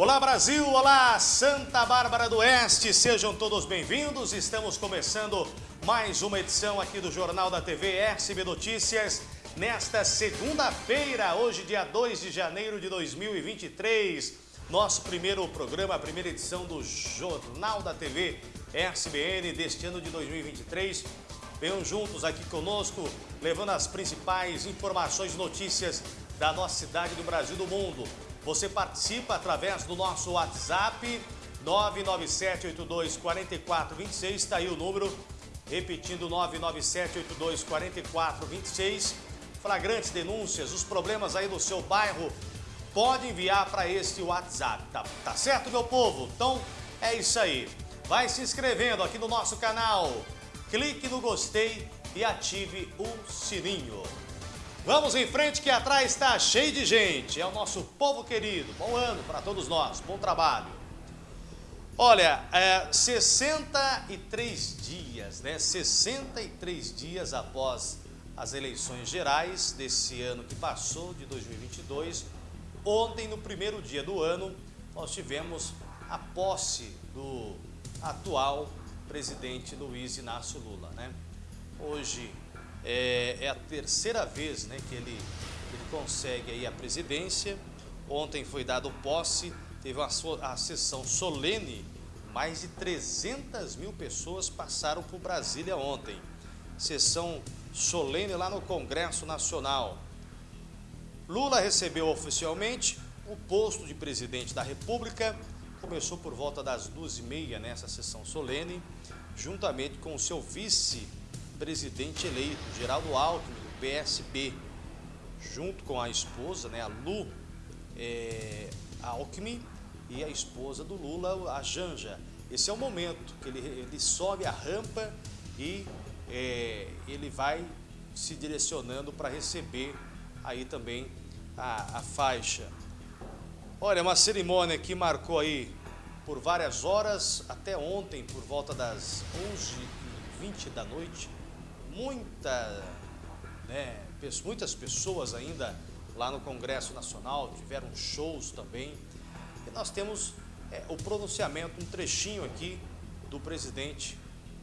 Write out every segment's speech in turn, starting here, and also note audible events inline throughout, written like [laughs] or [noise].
Brasil, olá Santa Bárbara do Oeste, sejam todos bem-vindos. Estamos começando mais uma edição aqui do Jornal da TV SB Notícias nesta segunda-feira, hoje dia 2 de janeiro de 2023. Nosso primeiro programa, a primeira edição do Jornal da TV SBN deste ano de 2023. Venham juntos aqui conosco, levando as principais informações e notícias da nossa cidade, do Brasil do mundo. Você participa através do nosso WhatsApp 997824426, está aí o número, repetindo 997824426. Flagrantes denúncias, os problemas aí no seu bairro, pode enviar para este WhatsApp, tá, tá certo, meu povo? Então é isso aí. Vai se inscrevendo aqui no nosso canal, clique no gostei e ative o sininho. Vamos em frente que atrás está cheio de gente. É o nosso povo querido. Bom ano para todos nós. Bom trabalho. Olha, é, 63 dias, né? 63 dias após as eleições gerais desse ano que passou, de 2022. Ontem, no primeiro dia do ano, nós tivemos a posse do atual presidente Luiz Inácio Lula, né? Hoje, é, é a terceira vez né, que ele, ele consegue aí a presidência. Ontem foi dado posse, teve uma, a sessão solene, mais de 300 mil pessoas passaram por Brasília ontem. Sessão solene lá no Congresso Nacional. Lula recebeu oficialmente o posto de presidente da República, começou por volta das duas e meia nessa sessão solene, juntamente com o seu vice presidente eleito, Geraldo Alckmin, do PSB, junto com a esposa, né, a Lu é, Alckmin, e a esposa do Lula, a Janja. Esse é o momento que ele, ele sobe a rampa e é, ele vai se direcionando para receber aí também a, a faixa. Olha, uma cerimônia que marcou aí por várias horas, até ontem, por volta das 11h20 da noite, muita, né, muitas pessoas ainda lá no Congresso Nacional, tiveram shows também. E nós temos é, o pronunciamento, um trechinho aqui do presidente,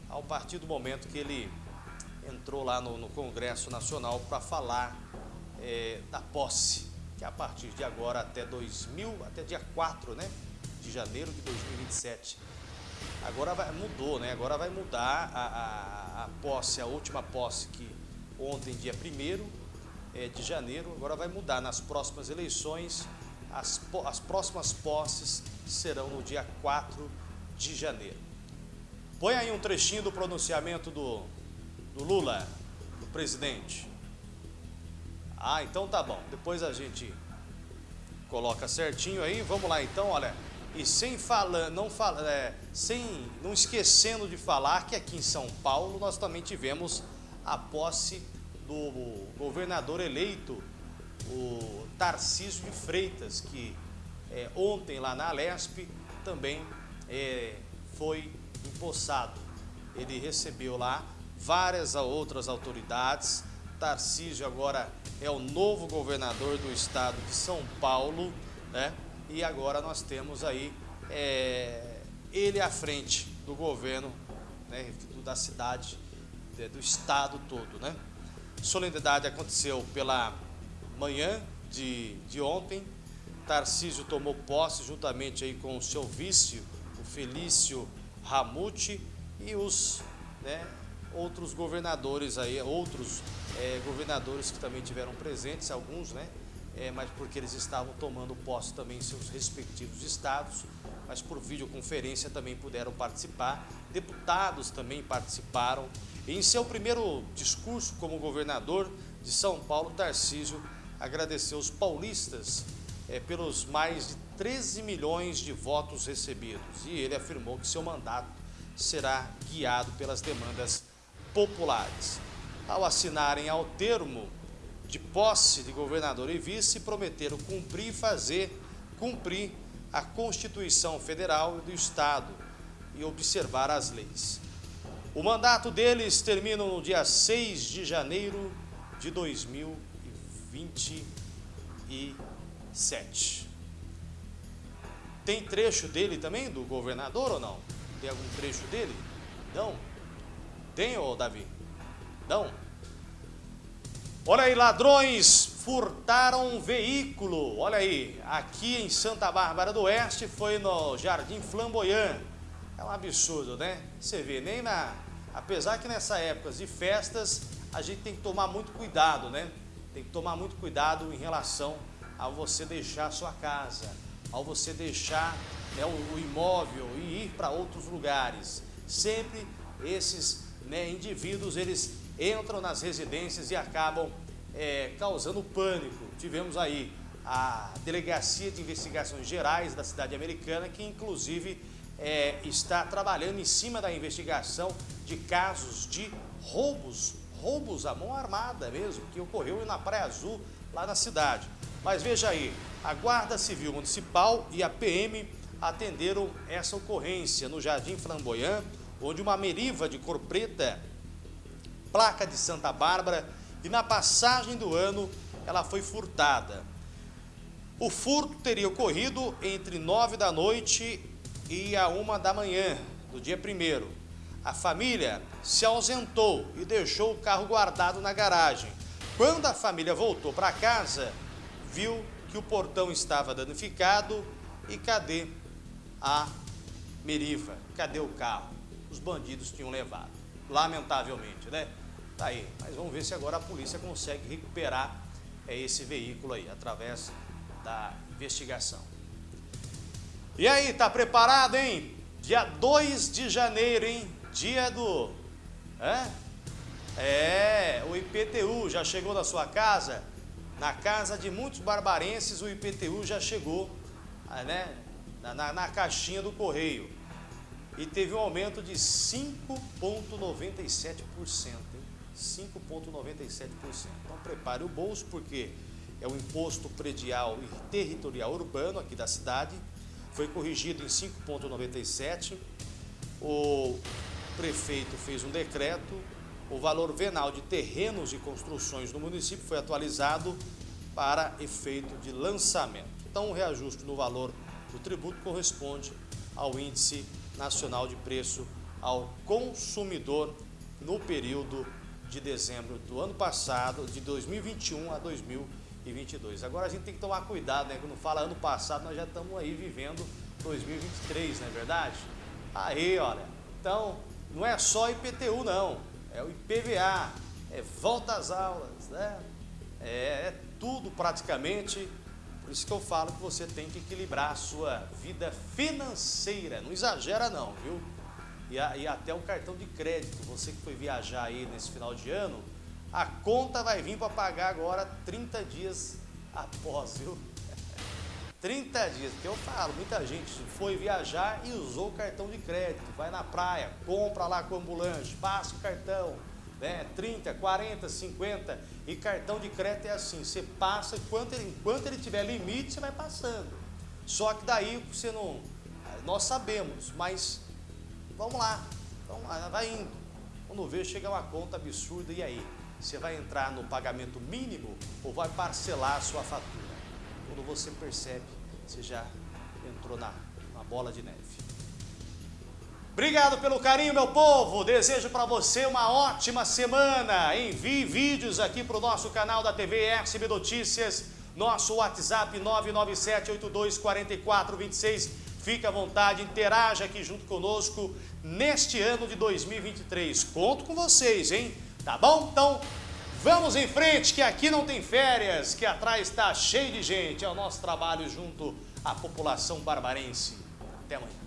ao partir do momento que ele entrou lá no, no Congresso Nacional para falar é, da posse, que é a partir de agora até 2000, até dia 4 né, de janeiro de 2027, Agora vai, mudou, né? Agora vai mudar a, a, a, posse, a última posse que ontem, dia 1 é, de janeiro, agora vai mudar nas próximas eleições. As, as próximas posses serão no dia 4 de janeiro. Põe aí um trechinho do pronunciamento do, do Lula, do presidente. Ah, então tá bom. Depois a gente coloca certinho aí. Vamos lá então, olha. E sem não fala, é, sem não esquecendo de falar que aqui em São Paulo nós também tivemos a posse do governador eleito, o Tarcísio de Freitas, que é, ontem lá na Alesp também é, foi empossado. Ele recebeu lá várias outras autoridades. Tarcísio agora é o novo governador do estado de São Paulo, né? E agora nós temos aí é, ele à frente do governo, né, da cidade, do estado todo. Né? Solenidade aconteceu pela manhã de, de ontem, Tarcísio tomou posse juntamente aí com o seu vice, o Felício Ramute, e os né, outros governadores aí, outros é, governadores que também tiveram presentes, alguns, né? É, mas porque eles estavam tomando posse também em seus respectivos estados, mas por videoconferência também puderam participar. Deputados também participaram. Em seu primeiro discurso como governador de São Paulo, Tarcísio agradeceu os paulistas é, pelos mais de 13 milhões de votos recebidos. E ele afirmou que seu mandato será guiado pelas demandas populares. Ao assinarem ao termo de posse de governador e vice prometeram cumprir e fazer cumprir a Constituição Federal e do Estado e observar as leis. O mandato deles termina no dia 6 de janeiro de 2027. Tem trecho dele também, do governador ou não? Tem algum trecho dele? Não? Tem, ô Davi? Não? Olha aí, ladrões furtaram um veículo. Olha aí, aqui em Santa Bárbara do Oeste, foi no Jardim Flamboyant. É um absurdo, né? Você vê, nem na... Apesar que nessa época de festas, a gente tem que tomar muito cuidado, né? Tem que tomar muito cuidado em relação a você deixar a sua casa, ao você deixar né, o, o, imóvel e ir para outros lugares. Sempre esses né, indivíduos, eles entram nas residências e acabam é, causando pânico. Tivemos aí a Delegacia de Investigações Gerais da cidade americana, que inclusive é, está trabalhando em cima da investigação de casos de roubos, roubos à mão armada mesmo, que ocorreu na Praia Azul, lá na cidade. Mas veja aí, a Guarda Civil Municipal e a PM atenderam essa ocorrência no Jardim Flamboyant, onde uma meriva de cor preta, placa de Santa Bárbara, e na passagem do ano ela foi furtada. O furto teria ocorrido entre 9 da noite e a 1 da manhã do dia 1 A família se ausentou e deixou o carro guardado na garagem. Quando a família voltou para casa, viu que o portão estava danificado e cadê a Meriva? Cadê o carro? Os bandidos tinham levado. Lamentavelmente, né? Tá aí. Mas vamos ver se agora a polícia consegue recuperar é, esse veículo aí, através da investigação. E aí, tá preparado, hein? Dia 2 de janeiro, hein? Dia do... É? É, o IPTU já chegou na sua casa? Na casa de muitos barbarenses, o IPTU já chegou ah, né, na, na, na caixinha do correio. E teve um aumento de 5,97%. 5,97%. Então prepare o bolso, porque é o imposto predial e territorial urbano aqui da cidade. Foi corrigido em 5,97%. O prefeito fez um decreto o valor venal de terrenos e construções no município foi atualizado para efeito de lançamento. Então, o reajuste no valor do tributo corresponde ao Índice Nacional de Preço ao Consumidor no período de dezembro do ano passado, de 2021 a 2022. Agora a gente tem que tomar cuidado, né? Quando fala ano passado, nós já estamos aí vivendo 2023, não é verdade? Aí, olha, então não é só IPTU não é o IPVA, é volta às aulas, né? É, é tudo praticamente. Por isso que eu falo que você tem que equilibrar a sua vida financeira. Não exagera não, viu? E, a, e até o cartão de crédito. Você que foi viajar aí nesse final de ano, a conta vai vir para pagar agora 30 dias após, viu? [laughs] 30 dias, porque eu falo, muita gente foi viajar e usou o cartão de crédito, vai na praia, compra lá com ambulante, passa o cartão, né, 30, 40, 50, e cartão de crédito é assim, você passa, enquanto ele, enquanto ele tiver limite, você vai passando. Só que daí você não, nós sabemos, mas vamos lá, vamos lá, vai indo. Quando vê, chega uma conta absurda, e aí? Você vai entrar no pagamento mínimo ou vai parcelar a sua fatura? quando você percebe, você já entrou na, na bola de neve. Obrigado pelo carinho, meu povo. Desejo para você uma ótima semana. Envie vídeos aqui para o nosso canal da TV SB Notícias, nosso WhatsApp 997824426. Fique à vontade, interaja aqui junto conosco neste ano de 2023. Conto com vocês, hein? Tá bom? Então, Vamos em frente, que aqui não tem férias, que atrás está cheio de gente. É o nosso trabalho junto à população barbarense. Até amanhã.